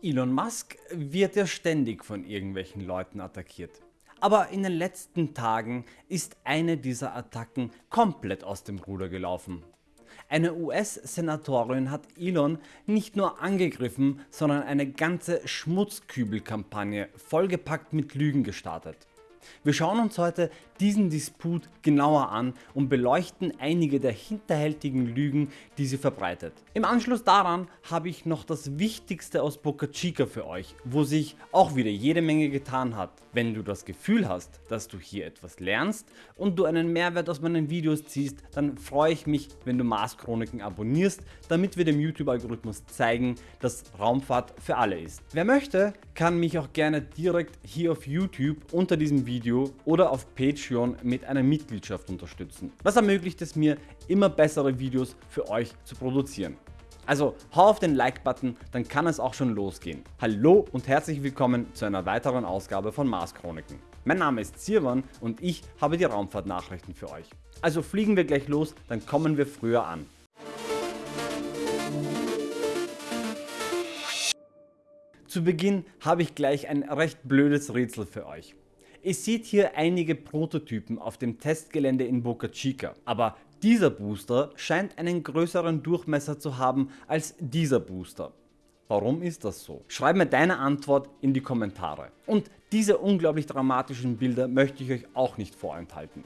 Elon Musk wird ja ständig von irgendwelchen Leuten attackiert. Aber in den letzten Tagen ist eine dieser Attacken komplett aus dem Ruder gelaufen. Eine US-Senatorin hat Elon nicht nur angegriffen, sondern eine ganze Schmutzkübelkampagne vollgepackt mit Lügen gestartet. Wir schauen uns heute diesen Disput genauer an und beleuchten einige der hinterhältigen Lügen die sie verbreitet. Im Anschluss daran habe ich noch das wichtigste aus Boca Chica für euch, wo sich auch wieder jede Menge getan hat. Wenn du das Gefühl hast, dass du hier etwas lernst und du einen Mehrwert aus meinen Videos ziehst, dann freue ich mich wenn du Mars Chroniken abonnierst, damit wir dem YouTube Algorithmus zeigen, dass Raumfahrt für alle ist. Wer möchte, kann mich auch gerne direkt hier auf YouTube unter diesem Video oder auf Patreon mit einer Mitgliedschaft unterstützen. Das ermöglicht es mir immer bessere Videos für euch zu produzieren. Also hau auf den Like Button, dann kann es auch schon losgehen. Hallo und herzlich willkommen zu einer weiteren Ausgabe von Mars Chroniken. Mein Name ist Sirwan und ich habe die Raumfahrtnachrichten für euch. Also fliegen wir gleich los, dann kommen wir früher an. Zu Beginn habe ich gleich ein recht blödes Rätsel für euch. Ihr seht hier einige Prototypen auf dem Testgelände in Boca Chica, aber dieser Booster scheint einen größeren Durchmesser zu haben als dieser Booster. Warum ist das so? Schreib mir deine Antwort in die Kommentare. Und diese unglaublich dramatischen Bilder möchte ich euch auch nicht vorenthalten.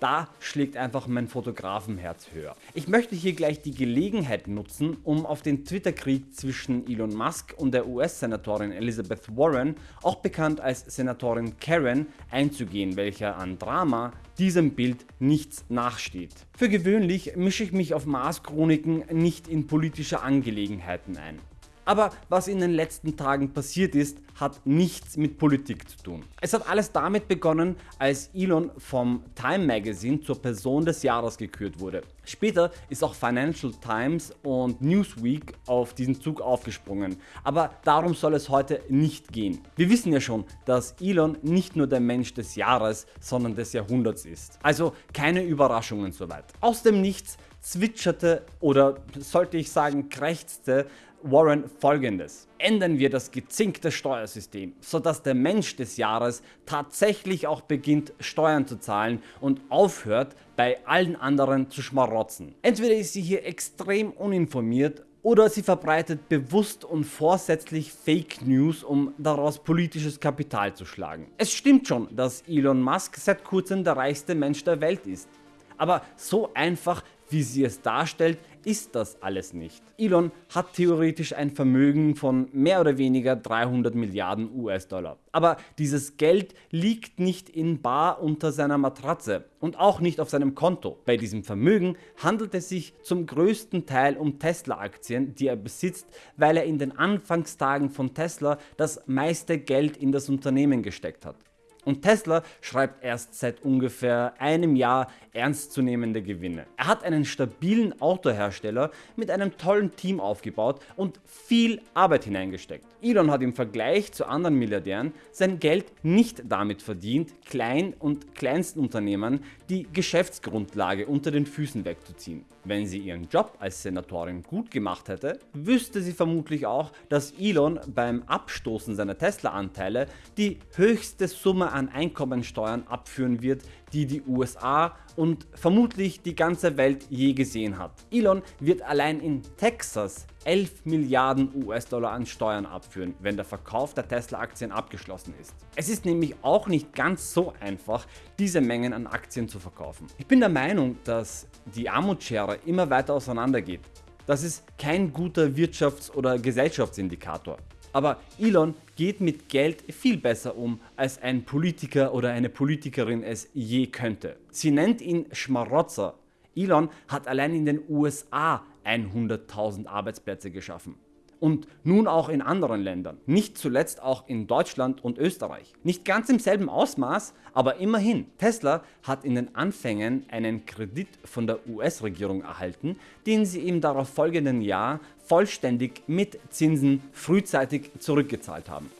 Da schlägt einfach mein Fotografenherz höher. Ich möchte hier gleich die Gelegenheit nutzen um auf den Twitter-Krieg zwischen Elon Musk und der US-Senatorin Elizabeth Warren, auch bekannt als Senatorin Karen, einzugehen welcher an Drama diesem Bild nichts nachsteht. Für gewöhnlich mische ich mich auf Mars Chroniken nicht in politische Angelegenheiten ein. Aber was in den letzten Tagen passiert ist, hat nichts mit Politik zu tun. Es hat alles damit begonnen, als Elon vom Time Magazine zur Person des Jahres gekürt wurde. Später ist auch Financial Times und Newsweek auf diesen Zug aufgesprungen, aber darum soll es heute nicht gehen. Wir wissen ja schon, dass Elon nicht nur der Mensch des Jahres, sondern des Jahrhunderts ist. Also keine Überraschungen soweit. Aus dem Nichts zwitscherte oder sollte ich sagen krächzte Warren folgendes. Ändern wir das gezinkte Steuersystem, sodass der Mensch des Jahres tatsächlich auch beginnt Steuern zu zahlen und aufhört bei allen anderen zu schmarotzen. Entweder ist sie hier extrem uninformiert oder sie verbreitet bewusst und vorsätzlich Fake News um daraus politisches Kapital zu schlagen. Es stimmt schon dass Elon Musk seit kurzem der reichste Mensch der Welt ist. Aber so einfach wie sie es darstellt ist das alles nicht. Elon hat theoretisch ein Vermögen von mehr oder weniger 300 Milliarden US-Dollar. Aber dieses Geld liegt nicht in bar unter seiner Matratze und auch nicht auf seinem Konto. Bei diesem Vermögen handelt es sich zum größten Teil um Tesla Aktien die er besitzt, weil er in den Anfangstagen von Tesla das meiste Geld in das Unternehmen gesteckt hat. Und Tesla schreibt erst seit ungefähr einem Jahr ernstzunehmende Gewinne. Er hat einen stabilen Autohersteller mit einem tollen Team aufgebaut und viel Arbeit hineingesteckt. Elon hat im Vergleich zu anderen Milliardären sein Geld nicht damit verdient Klein- und Kleinstunternehmern die Geschäftsgrundlage unter den Füßen wegzuziehen. Wenn sie ihren Job als Senatorin gut gemacht hätte, wüsste sie vermutlich auch dass Elon beim Abstoßen seiner Tesla Anteile die höchste Summe an Einkommensteuern abführen wird die die USA und vermutlich die ganze Welt je gesehen hat. Elon wird allein in Texas 11 Milliarden US-Dollar an Steuern abführen, wenn der Verkauf der Tesla Aktien abgeschlossen ist. Es ist nämlich auch nicht ganz so einfach diese Mengen an Aktien zu verkaufen. Ich bin der Meinung dass die Armutsschere immer weiter auseinander geht. Das ist kein guter Wirtschafts- oder Gesellschaftsindikator. Aber Elon geht mit Geld viel besser um als ein Politiker oder eine Politikerin es je könnte. Sie nennt ihn Schmarotzer. Elon hat allein in den USA 100.000 Arbeitsplätze geschaffen und nun auch in anderen Ländern, nicht zuletzt auch in Deutschland und Österreich. Nicht ganz im selben Ausmaß, aber immerhin. Tesla hat in den Anfängen einen Kredit von der US-Regierung erhalten, den sie im darauf folgenden Jahr vollständig mit Zinsen frühzeitig zurückgezahlt haben.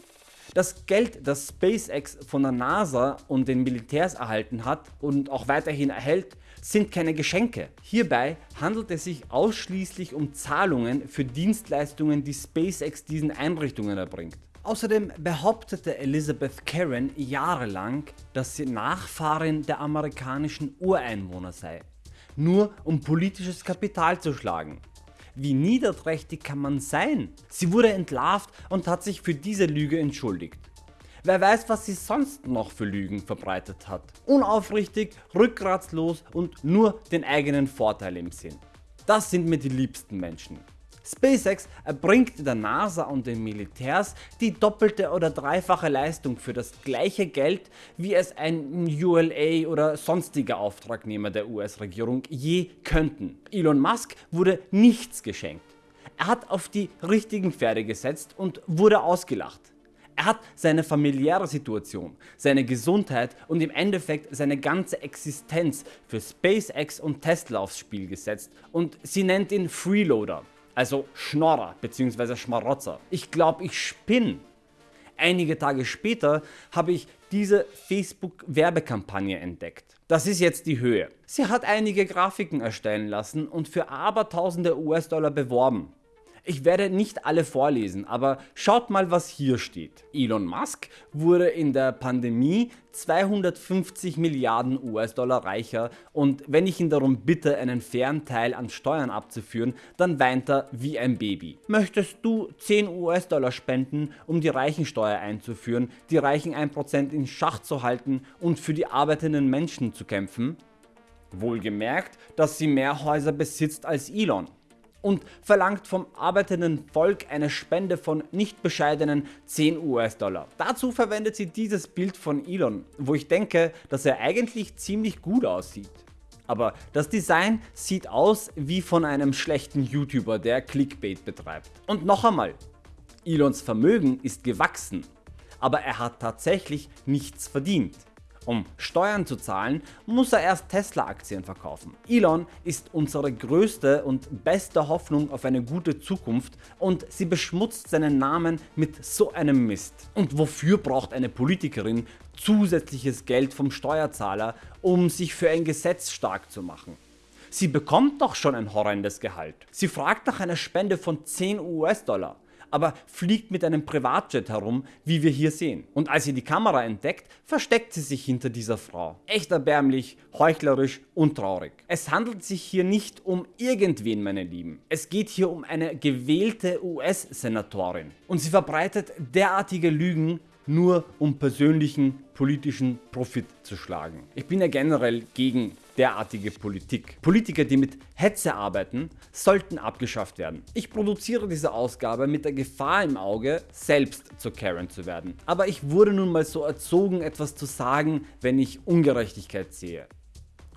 Das Geld das SpaceX von der NASA und den Militärs erhalten hat und auch weiterhin erhält sind keine Geschenke. Hierbei handelt es sich ausschließlich um Zahlungen für Dienstleistungen die SpaceX diesen Einrichtungen erbringt. Außerdem behauptete Elizabeth Karen jahrelang, dass sie Nachfahrin der amerikanischen Ureinwohner sei, nur um politisches Kapital zu schlagen. Wie niederträchtig kann man sein? Sie wurde entlarvt und hat sich für diese Lüge entschuldigt. Wer weiß was sie sonst noch für Lügen verbreitet hat. Unaufrichtig, rückgratslos und nur den eigenen Vorteil im Sinn. Das sind mir die liebsten Menschen. SpaceX erbringt der NASA und den Militärs die doppelte oder dreifache Leistung für das gleiche Geld wie es ein ULA oder sonstiger Auftragnehmer der US-Regierung je könnten. Elon Musk wurde nichts geschenkt. Er hat auf die richtigen Pferde gesetzt und wurde ausgelacht. Er hat seine familiäre Situation, seine Gesundheit und im Endeffekt seine ganze Existenz für SpaceX und Tesla aufs Spiel gesetzt und sie nennt ihn Freeloader also Schnorrer bzw. Schmarotzer. Ich glaube ich spinn. Einige Tage später habe ich diese Facebook Werbekampagne entdeckt. Das ist jetzt die Höhe. Sie hat einige Grafiken erstellen lassen und für abertausende US-Dollar beworben. Ich werde nicht alle vorlesen, aber schaut mal was hier steht. Elon Musk wurde in der Pandemie 250 Milliarden US-Dollar reicher und wenn ich ihn darum bitte einen fairen Teil an Steuern abzuführen, dann weint er wie ein Baby. Möchtest du 10 US-Dollar spenden um die Reichensteuer einzuführen, die Reichen 1% in Schach zu halten und für die arbeitenden Menschen zu kämpfen? Wohlgemerkt, dass sie mehr Häuser besitzt als Elon und verlangt vom arbeitenden Volk eine Spende von nicht bescheidenen 10 US-Dollar. Dazu verwendet sie dieses Bild von Elon, wo ich denke, dass er eigentlich ziemlich gut aussieht. Aber das Design sieht aus wie von einem schlechten YouTuber, der Clickbait betreibt. Und noch einmal, Elons Vermögen ist gewachsen, aber er hat tatsächlich nichts verdient. Um Steuern zu zahlen, muss er erst Tesla Aktien verkaufen. Elon ist unsere größte und beste Hoffnung auf eine gute Zukunft und sie beschmutzt seinen Namen mit so einem Mist. Und wofür braucht eine Politikerin zusätzliches Geld vom Steuerzahler, um sich für ein Gesetz stark zu machen? Sie bekommt doch schon ein horrendes Gehalt. Sie fragt nach einer Spende von 10 US-Dollar aber fliegt mit einem Privatjet herum, wie wir hier sehen. Und als sie die Kamera entdeckt, versteckt sie sich hinter dieser Frau. Echt erbärmlich, heuchlerisch und traurig. Es handelt sich hier nicht um irgendwen meine Lieben. Es geht hier um eine gewählte US-Senatorin. Und sie verbreitet derartige Lügen nur um persönlichen politischen Profit zu schlagen. Ich bin ja generell gegen derartige Politik. Politiker die mit Hetze arbeiten sollten abgeschafft werden. Ich produziere diese Ausgabe mit der Gefahr im Auge selbst zur Karen zu werden. Aber ich wurde nun mal so erzogen etwas zu sagen wenn ich Ungerechtigkeit sehe.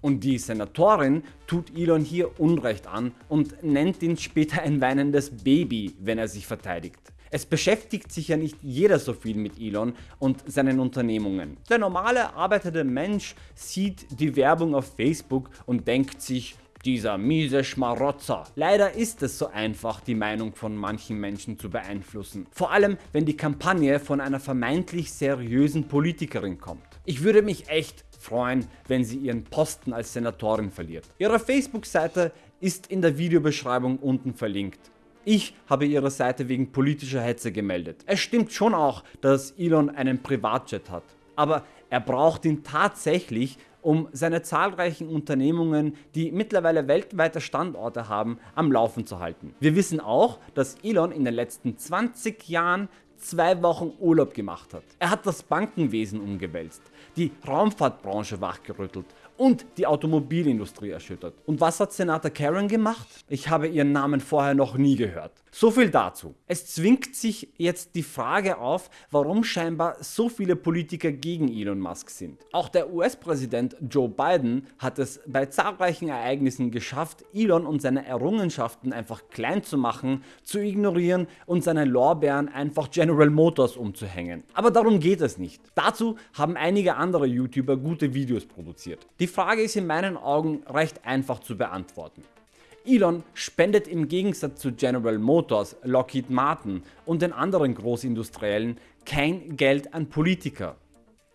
Und die Senatorin tut Elon hier Unrecht an und nennt ihn später ein weinendes Baby wenn er sich verteidigt. Es beschäftigt sich ja nicht jeder so viel mit Elon und seinen Unternehmungen. Der normale arbeitende Mensch sieht die Werbung auf Facebook und denkt sich, dieser miese Schmarotzer. Leider ist es so einfach die Meinung von manchen Menschen zu beeinflussen. Vor allem wenn die Kampagne von einer vermeintlich seriösen Politikerin kommt. Ich würde mich echt freuen wenn sie ihren Posten als Senatorin verliert. Ihre Facebook Seite ist in der Videobeschreibung unten verlinkt. Ich habe ihre Seite wegen politischer Hetze gemeldet. Es stimmt schon auch, dass Elon einen Privatjet hat, aber er braucht ihn tatsächlich um seine zahlreichen Unternehmungen, die mittlerweile weltweite Standorte haben, am Laufen zu halten. Wir wissen auch, dass Elon in den letzten 20 Jahren zwei Wochen Urlaub gemacht hat. Er hat das Bankenwesen umgewälzt, die Raumfahrtbranche wachgerüttelt und die Automobilindustrie erschüttert. Und was hat Senator Karen gemacht? Ich habe ihren Namen vorher noch nie gehört. So viel dazu. Es zwingt sich jetzt die Frage auf, warum scheinbar so viele Politiker gegen Elon Musk sind. Auch der US-Präsident Joe Biden hat es bei zahlreichen Ereignissen geschafft, Elon und seine Errungenschaften einfach klein zu machen, zu ignorieren und seine Lorbeeren einfach General Motors umzuhängen. Aber darum geht es nicht. Dazu haben einige andere YouTuber gute Videos produziert. Die Frage ist in meinen Augen recht einfach zu beantworten. Elon spendet im Gegensatz zu General Motors, Lockheed Martin und den anderen Großindustriellen kein Geld an Politiker.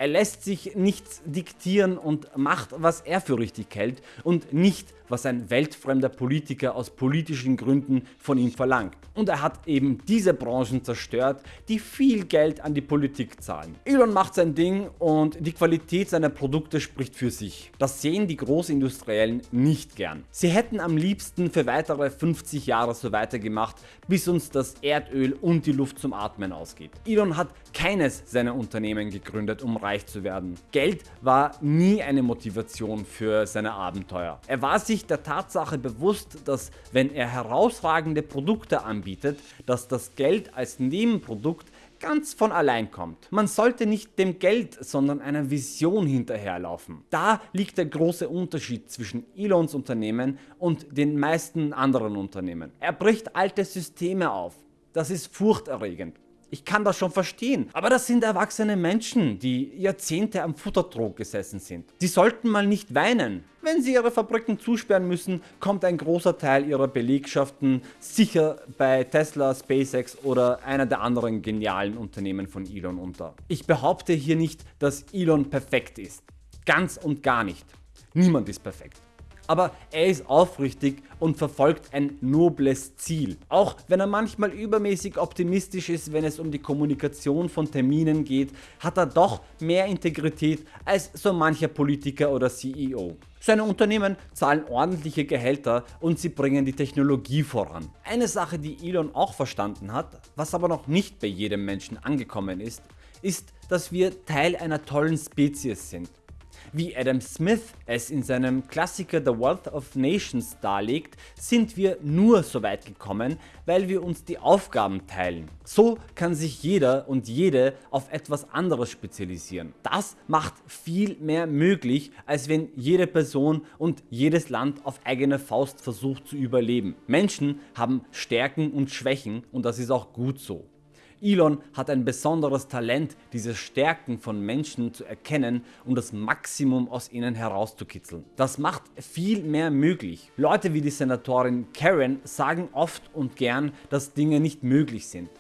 Er lässt sich nichts diktieren und macht was er für richtig hält und nicht was ein weltfremder Politiker aus politischen Gründen von ihm verlangt. Und er hat eben diese Branchen zerstört, die viel Geld an die Politik zahlen. Elon macht sein Ding und die Qualität seiner Produkte spricht für sich. Das sehen die Großindustriellen nicht gern. Sie hätten am liebsten für weitere 50 Jahre so weitergemacht, bis uns das Erdöl und die Luft zum Atmen ausgeht. Elon hat keines seiner Unternehmen gegründet um reich zu werden. Geld war nie eine Motivation für seine Abenteuer. Er war sich sich der Tatsache bewusst, dass wenn er herausragende Produkte anbietet, dass das Geld als Nebenprodukt ganz von allein kommt. Man sollte nicht dem Geld, sondern einer Vision hinterherlaufen. Da liegt der große Unterschied zwischen Elons Unternehmen und den meisten anderen Unternehmen. Er bricht alte Systeme auf. Das ist furchterregend. Ich kann das schon verstehen, aber das sind erwachsene Menschen, die Jahrzehnte am Futtertrog gesessen sind. Sie sollten mal nicht weinen. Wenn sie ihre Fabriken zusperren müssen, kommt ein großer Teil ihrer Belegschaften sicher bei Tesla, SpaceX oder einer der anderen genialen Unternehmen von Elon unter. Ich behaupte hier nicht, dass Elon perfekt ist. Ganz und gar nicht. Niemand ist perfekt aber er ist aufrichtig und verfolgt ein nobles Ziel. Auch wenn er manchmal übermäßig optimistisch ist, wenn es um die Kommunikation von Terminen geht, hat er doch mehr Integrität als so mancher Politiker oder CEO. Seine Unternehmen zahlen ordentliche Gehälter und sie bringen die Technologie voran. Eine Sache die Elon auch verstanden hat, was aber noch nicht bei jedem Menschen angekommen ist, ist, dass wir Teil einer tollen Spezies sind. Wie Adam Smith es in seinem Klassiker The Wealth of Nations darlegt, sind wir nur so weit gekommen, weil wir uns die Aufgaben teilen. So kann sich jeder und jede auf etwas anderes spezialisieren. Das macht viel mehr möglich, als wenn jede Person und jedes Land auf eigene Faust versucht zu überleben. Menschen haben Stärken und Schwächen und das ist auch gut so. Elon hat ein besonderes Talent, diese Stärken von Menschen zu erkennen und das Maximum aus ihnen herauszukitzeln. Das macht viel mehr möglich. Leute wie die Senatorin Karen sagen oft und gern, dass Dinge nicht möglich sind.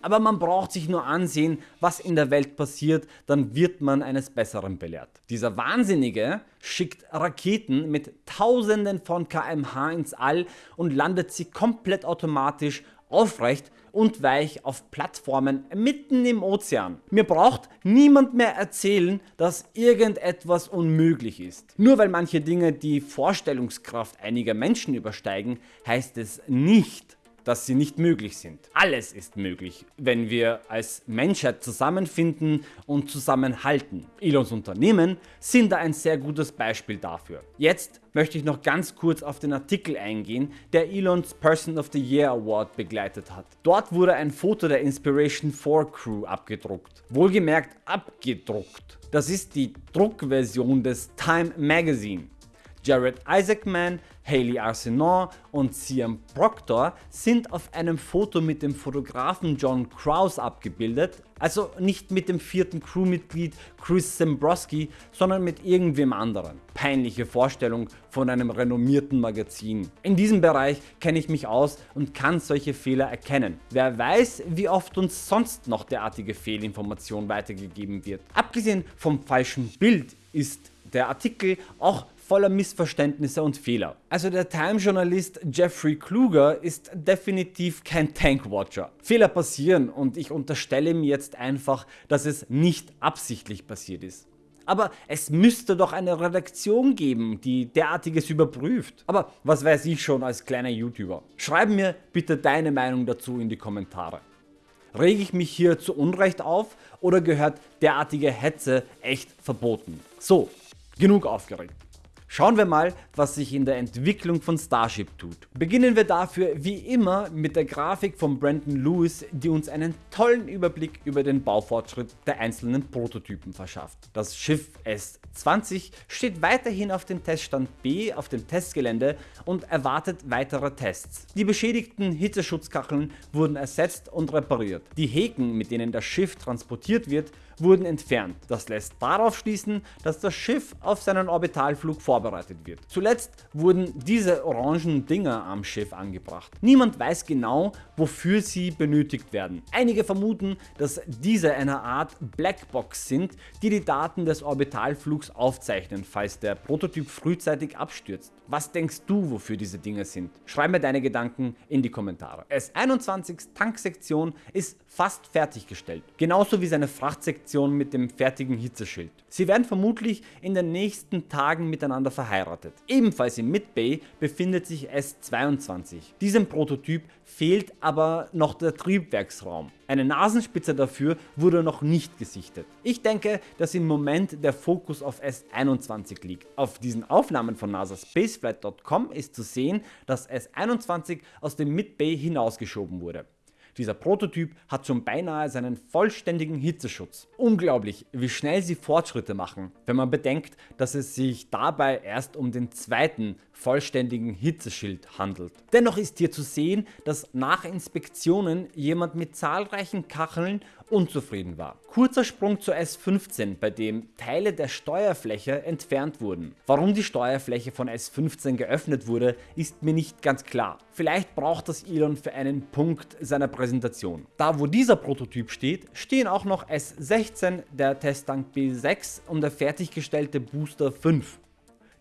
Aber man braucht sich nur ansehen, was in der Welt passiert, dann wird man eines Besseren belehrt. Dieser Wahnsinnige schickt Raketen mit tausenden von kmh ins All und landet sie komplett automatisch aufrecht und weich auf Plattformen mitten im Ozean. Mir braucht niemand mehr erzählen, dass irgendetwas unmöglich ist. Nur weil manche Dinge die Vorstellungskraft einiger Menschen übersteigen, heißt es nicht, dass sie nicht möglich sind. Alles ist möglich, wenn wir als Menschheit zusammenfinden und zusammenhalten. Elons Unternehmen sind da ein sehr gutes Beispiel dafür. Jetzt möchte ich noch ganz kurz auf den Artikel eingehen, der Elons Person of the Year Award begleitet hat. Dort wurde ein Foto der Inspiration 4 Crew abgedruckt. Wohlgemerkt abgedruckt. Das ist die Druckversion des Time Magazine. Jared Isaacman, Haley Arsenault und Cian Proctor sind auf einem Foto mit dem Fotografen John Krause abgebildet, also nicht mit dem vierten Crewmitglied Chris Zembrowski, sondern mit irgendwem anderen. Peinliche Vorstellung von einem renommierten Magazin. In diesem Bereich kenne ich mich aus und kann solche Fehler erkennen. Wer weiß wie oft uns sonst noch derartige Fehlinformation weitergegeben wird. Abgesehen vom falschen Bild ist der Artikel auch voller Missverständnisse und Fehler. Also der Time-Journalist Jeffrey Kluger ist definitiv kein Tankwatcher. Fehler passieren und ich unterstelle mir jetzt einfach, dass es nicht absichtlich passiert ist. Aber es müsste doch eine Redaktion geben, die derartiges überprüft. Aber was weiß ich schon als kleiner YouTuber. Schreib mir bitte deine Meinung dazu in die Kommentare. Rege ich mich hier zu Unrecht auf oder gehört derartige Hetze echt verboten? So, genug aufgeregt. Schauen wir mal, was sich in der Entwicklung von Starship tut. Beginnen wir dafür wie immer mit der Grafik von Brandon Lewis, die uns einen tollen Überblick über den Baufortschritt der einzelnen Prototypen verschafft. Das Schiff S-20 steht weiterhin auf dem Teststand B auf dem Testgelände und erwartet weitere Tests. Die beschädigten Hitzeschutzkacheln wurden ersetzt und repariert. Die Häken, mit denen das Schiff transportiert wird, wurden entfernt. Das lässt darauf schließen, dass das Schiff auf seinen Orbitalflug vorbereitet wird. Zuletzt wurden diese orangen Dinger am Schiff angebracht. Niemand weiß genau wofür sie benötigt werden. Einige vermuten dass diese eine Art Blackbox sind die die Daten des Orbitalflugs aufzeichnen falls der Prototyp frühzeitig abstürzt. Was denkst du wofür diese Dinge sind? Schreib mir deine Gedanken in die Kommentare. S21s Tanksektion ist fast fertiggestellt, genauso wie seine Frachtsektion mit dem fertigen Hitzeschild. Sie werden vermutlich in den nächsten Tagen miteinander verheiratet. Ebenfalls im Midbay befindet sich S22. Diesem Prototyp fehlt aber noch der Triebwerksraum. Eine Nasenspitze dafür wurde noch nicht gesichtet. Ich denke, dass im Moment der Fokus auf S21 liegt. Auf diesen Aufnahmen von NASA Spaceflight.com ist zu sehen, dass S21 aus dem Midbay hinausgeschoben wurde. Dieser Prototyp hat schon beinahe seinen vollständigen Hitzeschutz. Unglaublich wie schnell sie Fortschritte machen, wenn man bedenkt dass es sich dabei erst um den zweiten vollständigen Hitzeschild handelt. Dennoch ist hier zu sehen dass nach Inspektionen jemand mit zahlreichen Kacheln unzufrieden war. Kurzer Sprung zur S15 bei dem Teile der Steuerfläche entfernt wurden. Warum die Steuerfläche von S15 geöffnet wurde ist mir nicht ganz klar. Vielleicht braucht das Elon für einen Punkt seiner Präsentation. Da wo dieser Prototyp steht, stehen auch noch S16, der Testtank B6 und der fertiggestellte Booster 5.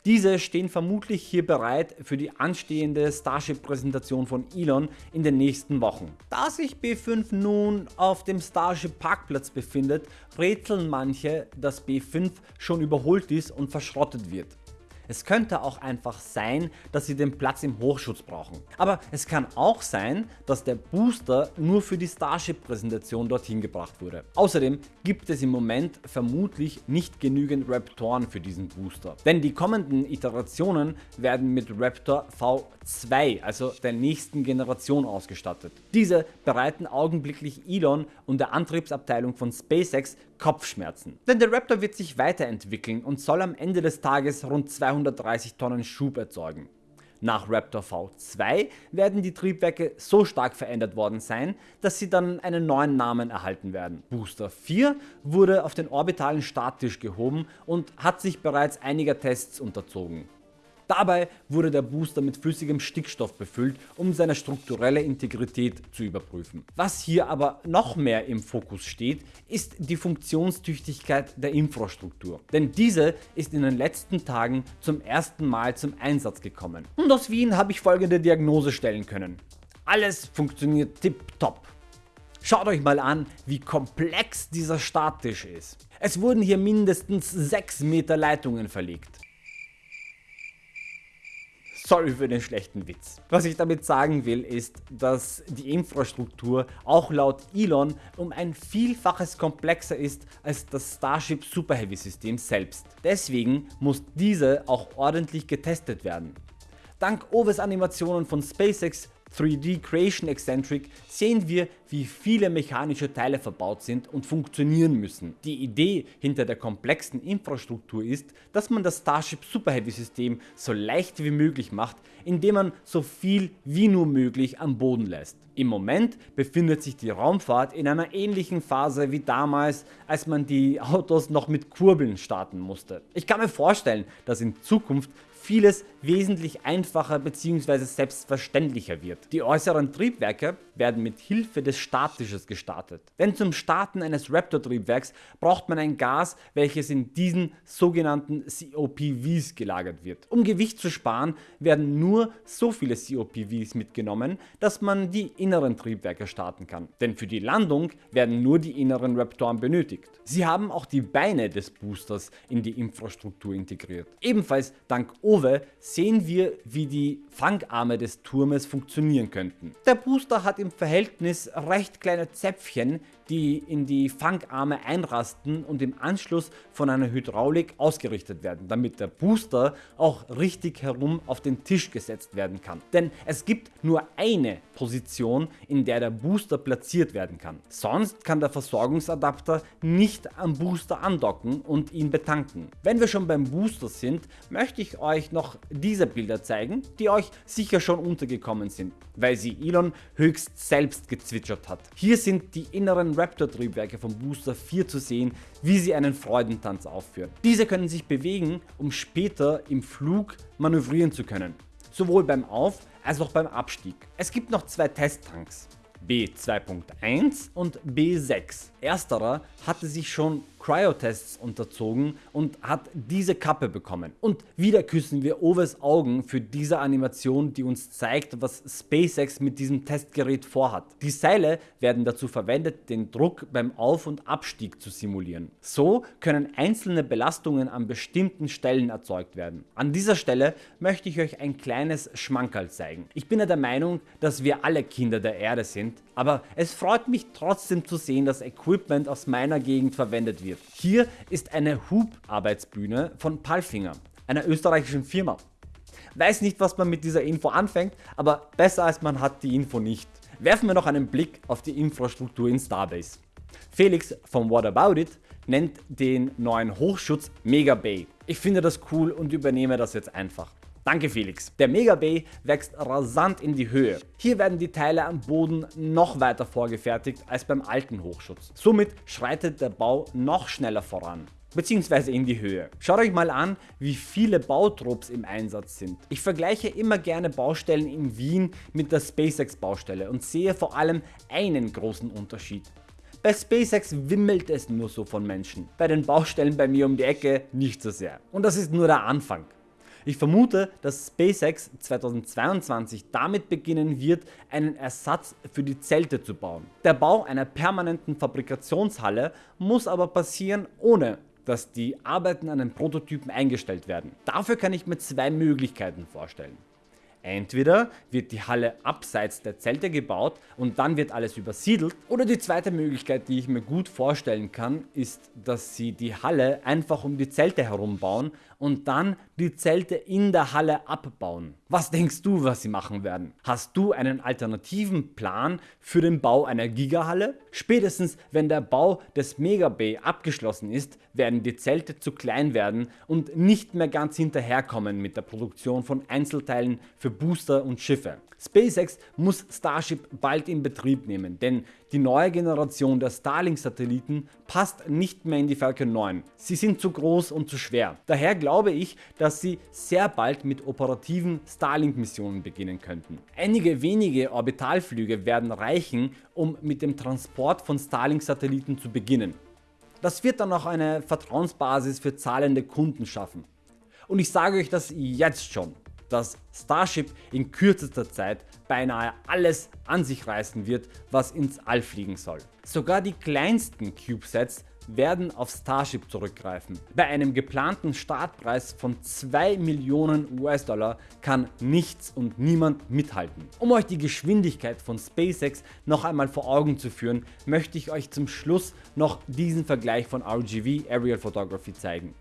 Diese stehen vermutlich hier bereit für die anstehende Starship Präsentation von Elon in den nächsten Wochen. Da sich B5 nun auf dem Starship Parkplatz befindet, rätseln manche dass B5 schon überholt ist und verschrottet wird. Es könnte auch einfach sein, dass sie den Platz im Hochschutz brauchen. Aber es kann auch sein, dass der Booster nur für die Starship Präsentation dorthin gebracht wurde. Außerdem gibt es im Moment vermutlich nicht genügend Raptoren für diesen Booster. Denn die kommenden Iterationen werden mit Raptor V2, also der nächsten Generation ausgestattet. Diese bereiten augenblicklich Elon und der Antriebsabteilung von SpaceX Kopfschmerzen. Denn der Raptor wird sich weiterentwickeln und soll am Ende des Tages rund 230 Tonnen Schub erzeugen. Nach Raptor V2 werden die Triebwerke so stark verändert worden sein, dass sie dann einen neuen Namen erhalten werden. Booster 4 wurde auf den orbitalen Starttisch gehoben und hat sich bereits einiger Tests unterzogen. Dabei wurde der Booster mit flüssigem Stickstoff befüllt, um seine strukturelle Integrität zu überprüfen. Was hier aber noch mehr im Fokus steht, ist die Funktionstüchtigkeit der Infrastruktur. Denn diese ist in den letzten Tagen zum ersten Mal zum Einsatz gekommen. Und aus Wien habe ich folgende Diagnose stellen können. Alles funktioniert tipptopp. Schaut euch mal an wie komplex dieser Starttisch ist. Es wurden hier mindestens 6 Meter Leitungen verlegt. Sorry für den schlechten Witz. Was ich damit sagen will ist, dass die Infrastruktur auch laut Elon um ein Vielfaches komplexer ist als das Starship Super Heavy System selbst. Deswegen muss diese auch ordentlich getestet werden. Dank Oves Animationen von SpaceX 3D Creation Eccentric sehen wir wie viele mechanische Teile verbaut sind und funktionieren müssen. Die Idee hinter der komplexen Infrastruktur ist, dass man das Starship Super Heavy System so leicht wie möglich macht, indem man so viel wie nur möglich am Boden lässt. Im Moment befindet sich die Raumfahrt in einer ähnlichen Phase wie damals als man die Autos noch mit Kurbeln starten musste. Ich kann mir vorstellen dass in Zukunft vieles wesentlich einfacher bzw. selbstverständlicher wird. Die äußeren Triebwerke werden mit Hilfe des Starttisches gestartet. Denn zum Starten eines Raptor Triebwerks braucht man ein Gas welches in diesen sogenannten COPVs gelagert wird. Um Gewicht zu sparen werden nur so viele COPVs mitgenommen dass man die inneren Triebwerke starten kann. Denn für die Landung werden nur die inneren Raptoren benötigt. Sie haben auch die Beine des Boosters in die Infrastruktur integriert. Ebenfalls dank Owe sehen wir wie die Fangarme des Turmes funktionieren könnten. Der Booster hat im Verhältnis recht kleine Zäpfchen die in die Fangarme einrasten und im Anschluss von einer Hydraulik ausgerichtet werden, damit der Booster auch richtig herum auf den Tisch gesetzt werden kann. Denn es gibt nur eine Position in der der Booster platziert werden kann. Sonst kann der Versorgungsadapter nicht am Booster andocken und ihn betanken. Wenn wir schon beim Booster sind, möchte ich euch noch diese Bilder zeigen, die euch sicher schon untergekommen sind, weil sie Elon höchst selbst gezwitschert hat. Hier sind die inneren Raptor-Triebwerke vom Booster 4 zu sehen, wie sie einen Freudentanz aufführen. Diese können sich bewegen, um später im Flug manövrieren zu können, sowohl beim Auf- als auch beim Abstieg. Es gibt noch zwei Testtanks. B2.1 und B6. Ersterer hatte sich schon Cryotests unterzogen und hat diese Kappe bekommen. Und wieder küssen wir Oves Augen für diese Animation die uns zeigt was SpaceX mit diesem Testgerät vorhat. Die Seile werden dazu verwendet den Druck beim Auf- und Abstieg zu simulieren. So können einzelne Belastungen an bestimmten Stellen erzeugt werden. An dieser Stelle möchte ich euch ein kleines Schmankerl zeigen. Ich bin ja der Meinung dass wir alle Kinder der Erde sind, aber es freut mich trotzdem zu sehen dass Equipment aus meiner Gegend verwendet wird. Hier ist eine Hub-Arbeitsbühne von Palfinger, einer österreichischen Firma. Weiß nicht was man mit dieser Info anfängt, aber besser als man hat die Info nicht. Werfen wir noch einen Blick auf die Infrastruktur in Starbase. Felix vom What About It nennt den neuen Hochschutz Mega Bay. Ich finde das cool und übernehme das jetzt einfach. Danke Felix. Der Mega Bay wächst rasant in die Höhe. Hier werden die Teile am Boden noch weiter vorgefertigt als beim alten Hochschutz. Somit schreitet der Bau noch schneller voran beziehungsweise in die Höhe. Schaut euch mal an wie viele Bautrupps im Einsatz sind. Ich vergleiche immer gerne Baustellen in Wien mit der SpaceX Baustelle und sehe vor allem einen großen Unterschied. Bei SpaceX wimmelt es nur so von Menschen, bei den Baustellen bei mir um die Ecke nicht so sehr. Und das ist nur der Anfang. Ich vermute, dass SpaceX 2022 damit beginnen wird, einen Ersatz für die Zelte zu bauen. Der Bau einer permanenten Fabrikationshalle muss aber passieren ohne dass die Arbeiten an den Prototypen eingestellt werden. Dafür kann ich mir zwei Möglichkeiten vorstellen. Entweder wird die Halle abseits der Zelte gebaut und dann wird alles übersiedelt oder die zweite Möglichkeit die ich mir gut vorstellen kann ist dass sie die Halle einfach um die Zelte herum bauen und dann die Zelte in der Halle abbauen. Was denkst du was sie machen werden? Hast du einen alternativen Plan für den Bau einer Gigahalle? Spätestens wenn der Bau des Megabay abgeschlossen ist werden die Zelte zu klein werden und nicht mehr ganz hinterherkommen mit der Produktion von Einzelteilen für Booster und Schiffe. SpaceX muss Starship bald in Betrieb nehmen, denn die neue Generation der Starlink Satelliten passt nicht mehr in die Falcon 9. Sie sind zu groß und zu schwer. Daher glaube ich, dass sie sehr bald mit operativen Starlink Missionen beginnen könnten. Einige wenige Orbitalflüge werden reichen um mit dem Transport von Starlink Satelliten zu beginnen. Das wird dann auch eine Vertrauensbasis für zahlende Kunden schaffen. Und ich sage euch das jetzt schon dass Starship in kürzester Zeit beinahe alles an sich reißen wird was ins All fliegen soll. Sogar die kleinsten CubeSats werden auf Starship zurückgreifen. Bei einem geplanten Startpreis von 2 Millionen US-Dollar kann nichts und niemand mithalten. Um euch die Geschwindigkeit von SpaceX noch einmal vor Augen zu führen, möchte ich euch zum Schluss noch diesen Vergleich von RGV Aerial Photography zeigen.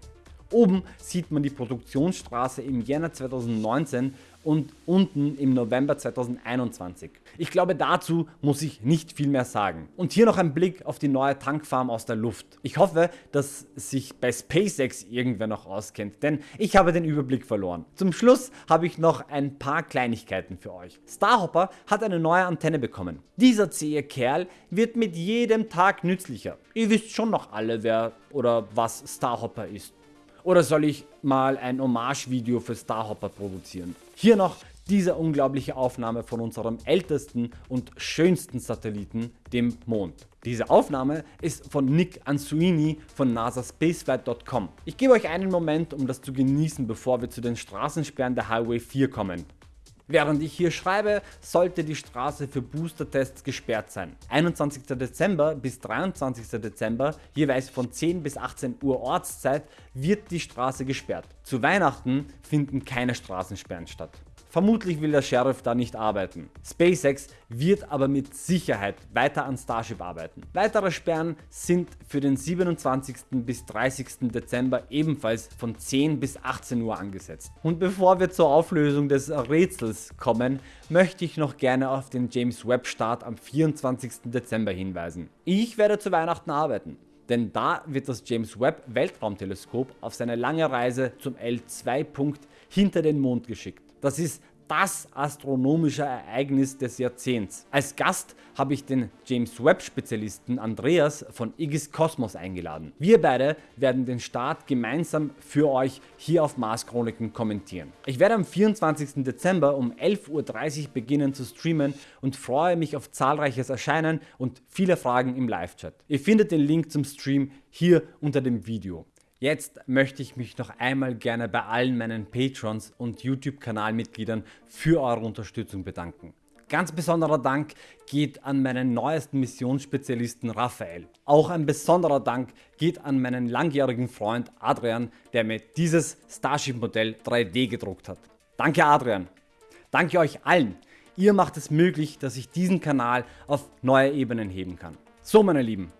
Oben sieht man die Produktionsstraße im Jänner 2019 und unten im November 2021. Ich glaube dazu muss ich nicht viel mehr sagen. Und hier noch ein Blick auf die neue Tankfarm aus der Luft. Ich hoffe dass sich bei SpaceX irgendwer noch auskennt, denn ich habe den Überblick verloren. Zum Schluss habe ich noch ein paar Kleinigkeiten für euch. Starhopper hat eine neue Antenne bekommen. Dieser zähe Kerl wird mit jedem Tag nützlicher. Ihr wisst schon noch alle wer oder was Starhopper ist. Oder soll ich mal ein Hommage-Video für Starhopper produzieren? Hier noch diese unglaubliche Aufnahme von unserem ältesten und schönsten Satelliten, dem Mond. Diese Aufnahme ist von Nick Ansuini von nasaspaceflight.com. Ich gebe euch einen Moment um das zu genießen bevor wir zu den Straßensperren der Highway 4 kommen. Während ich hier schreibe, sollte die Straße für Booster-Tests gesperrt sein. 21. Dezember bis 23. Dezember, jeweils von 10 bis 18 Uhr Ortszeit, wird die Straße gesperrt. Zu Weihnachten finden keine Straßensperren statt. Vermutlich will der Sheriff da nicht arbeiten. SpaceX wird aber mit Sicherheit weiter an Starship arbeiten. Weitere Sperren sind für den 27. bis 30. Dezember ebenfalls von 10 bis 18 Uhr angesetzt. Und bevor wir zur Auflösung des Rätsels kommen, möchte ich noch gerne auf den James Webb Start am 24. Dezember hinweisen. Ich werde zu Weihnachten arbeiten denn da wird das James Webb Weltraumteleskop auf seine lange Reise zum L2 Punkt hinter den Mond geschickt. Das ist das astronomische Ereignis des Jahrzehnts. Als Gast habe ich den James Webb Spezialisten Andreas von Igis Kosmos eingeladen. Wir beide werden den Start gemeinsam für euch hier auf Mars Chroniken kommentieren. Ich werde am 24. Dezember um 11.30 Uhr beginnen zu streamen und freue mich auf zahlreiches Erscheinen und viele Fragen im Live-Chat. Ihr findet den Link zum Stream hier unter dem Video. Jetzt möchte ich mich noch einmal gerne bei allen meinen Patrons und YouTube Kanalmitgliedern für eure Unterstützung bedanken. Ganz besonderer Dank geht an meinen neuesten Missionsspezialisten Raphael. Auch ein besonderer Dank geht an meinen langjährigen Freund Adrian, der mir dieses Starship Modell 3D gedruckt hat. Danke Adrian. Danke euch allen. Ihr macht es möglich, dass ich diesen Kanal auf neue Ebenen heben kann. So meine Lieben,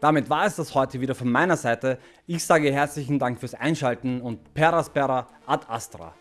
damit war es das heute wieder von meiner Seite. Ich sage herzlichen Dank fürs Einschalten und Peraspera ad Astra.